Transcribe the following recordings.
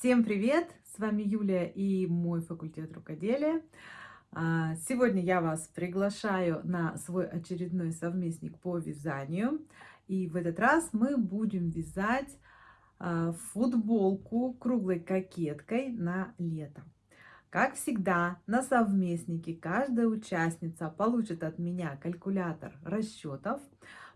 Всем привет! С вами Юлия и мой факультет рукоделия. А, сегодня я вас приглашаю на свой очередной совместник по вязанию. И в этот раз мы будем вязать а, футболку круглой кокеткой на лето. Как всегда, на совместнике каждая участница получит от меня калькулятор расчетов,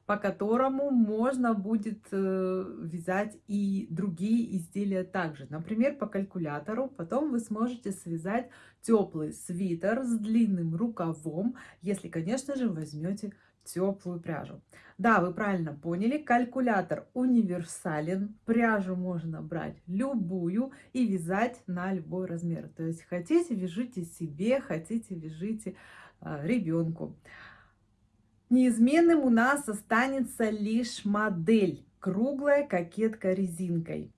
по которому можно будет э, вязать и другие изделия также. Например, по калькулятору потом вы сможете связать теплый свитер с длинным рукавом, если, конечно же, возьмете теплую пряжу. Да, вы правильно поняли, калькулятор универсален, пряжу можно брать любую и вязать на любой размер. То есть хотите, вяжите себе, хотите, вяжите э, ребенку. Неизменным у нас останется лишь модель круглая кокетка резинкой.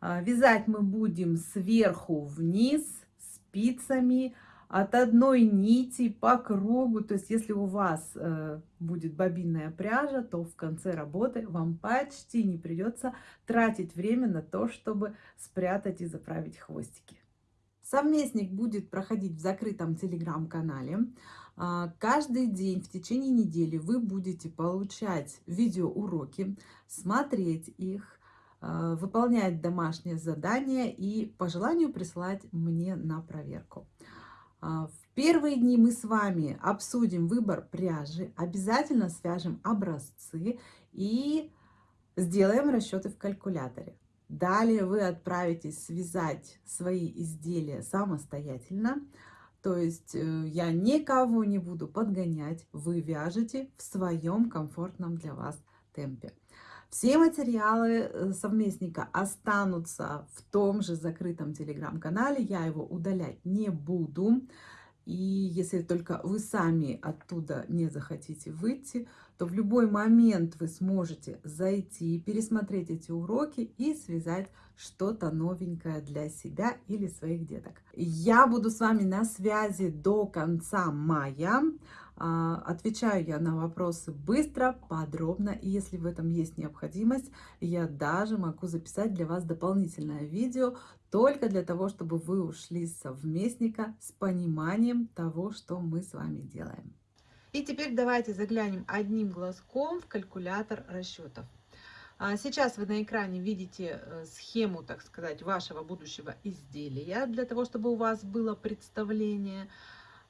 А, вязать мы будем сверху вниз спицами от одной нити по кругу. То есть если у вас э, будет бобинная пряжа, то в конце работы вам почти не придется тратить время на то, чтобы спрятать и заправить хвостики. Совместник будет проходить в закрытом телеграм-канале. А, каждый день в течение недели вы будете получать видеоуроки, смотреть их, а, выполнять домашние задания и по желанию присылать мне на проверку. А, в первые дни мы с вами обсудим выбор пряжи, обязательно свяжем образцы и сделаем расчеты в калькуляторе. Далее вы отправитесь связать свои изделия самостоятельно. То есть э, я никого не буду подгонять, вы вяжете в своем комфортном для вас темпе. Все материалы э, совместника останутся в том же закрытом телеграм-канале, я его удалять не буду. И если только вы сами оттуда не захотите выйти, то в любой момент вы сможете зайти, пересмотреть эти уроки и связать что-то новенькое для себя или своих деток. Я буду с вами на связи до конца мая. А, отвечаю я на вопросы быстро, подробно. И если в этом есть необходимость, я даже могу записать для вас дополнительное видео, только для того, чтобы вы ушли с совместника с пониманием того, что мы с вами делаем. И теперь давайте заглянем одним глазком в калькулятор расчетов. А, сейчас вы на экране видите э, схему, так сказать, вашего будущего изделия, для того, чтобы у вас было представление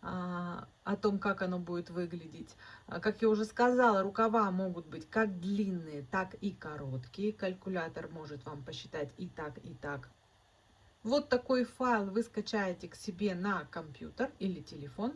о том, как оно будет выглядеть. А, как я уже сказала, рукава могут быть как длинные, так и короткие. Калькулятор может вам посчитать и так, и так. Вот такой файл вы скачаете к себе на компьютер или телефон.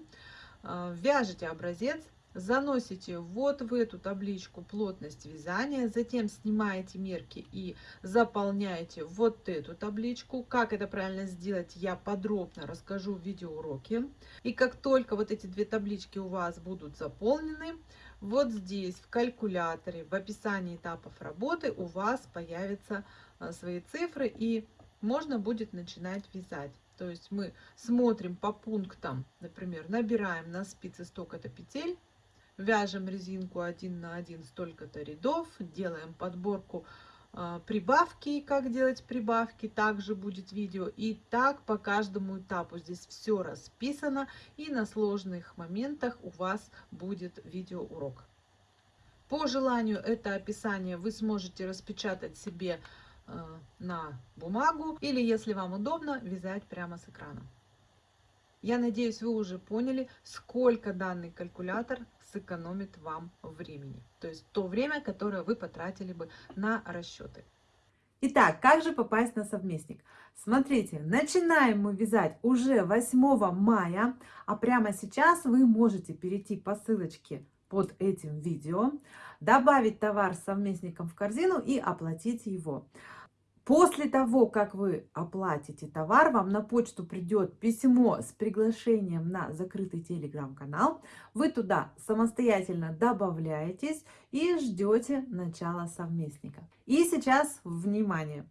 А, вяжете образец, заносите вот в эту табличку плотность вязания, затем снимаете мерки и заполняете вот эту табличку. Как это правильно сделать, я подробно расскажу в видеоуроке. И как только вот эти две таблички у вас будут заполнены, вот здесь в калькуляторе, в описании этапов работы у вас появятся а, свои цифры и можно будет начинать вязать. То есть мы смотрим по пунктам, например, набираем на спице столько-то петель, вяжем резинку 1 на 1 столько-то рядов, делаем подборку э, прибавки, как делать прибавки, также будет видео. И так по каждому этапу здесь все расписано, и на сложных моментах у вас будет видеоурок. По желанию это описание вы сможете распечатать себе Э, на бумагу или, если вам удобно, вязать прямо с экрана. Я надеюсь, вы уже поняли, сколько данный калькулятор сэкономит вам времени. То есть то время, которое вы потратили бы на расчеты. Итак, как же попасть на совместник? Смотрите, начинаем мы вязать уже 8 мая, а прямо сейчас вы можете перейти по ссылочке под этим видео, добавить товар с совместником в корзину и оплатить его. После того, как вы оплатите товар, вам на почту придет письмо с приглашением на закрытый телеграм-канал. Вы туда самостоятельно добавляетесь и ждете начала совместника. И сейчас, внимание,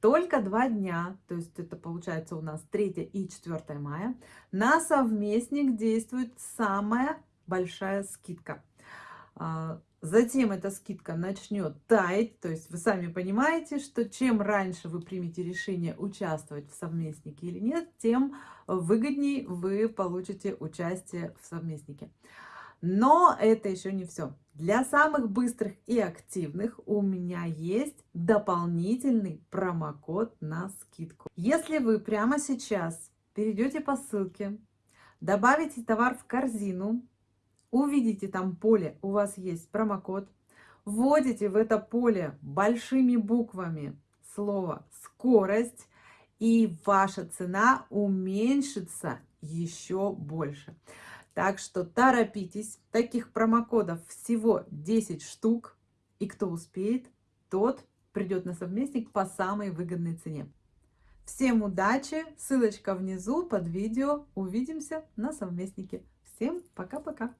только два дня, то есть это получается у нас 3 и 4 мая, на совместник действует самая большая скидка. Затем эта скидка начнет таять, то есть вы сами понимаете, что чем раньше вы примете решение участвовать в совместнике или нет, тем выгоднее вы получите участие в совместнике. Но это еще не все. Для самых быстрых и активных у меня есть дополнительный промокод на скидку. Если вы прямо сейчас перейдете по ссылке, добавите товар в корзину, увидите там поле, у вас есть промокод, вводите в это поле большими буквами слово «скорость», и ваша цена уменьшится еще больше. Так что торопитесь. Таких промокодов всего 10 штук. И кто успеет, тот придет на совместник по самой выгодной цене. Всем удачи! Ссылочка внизу под видео. Увидимся на совместнике. Всем пока-пока!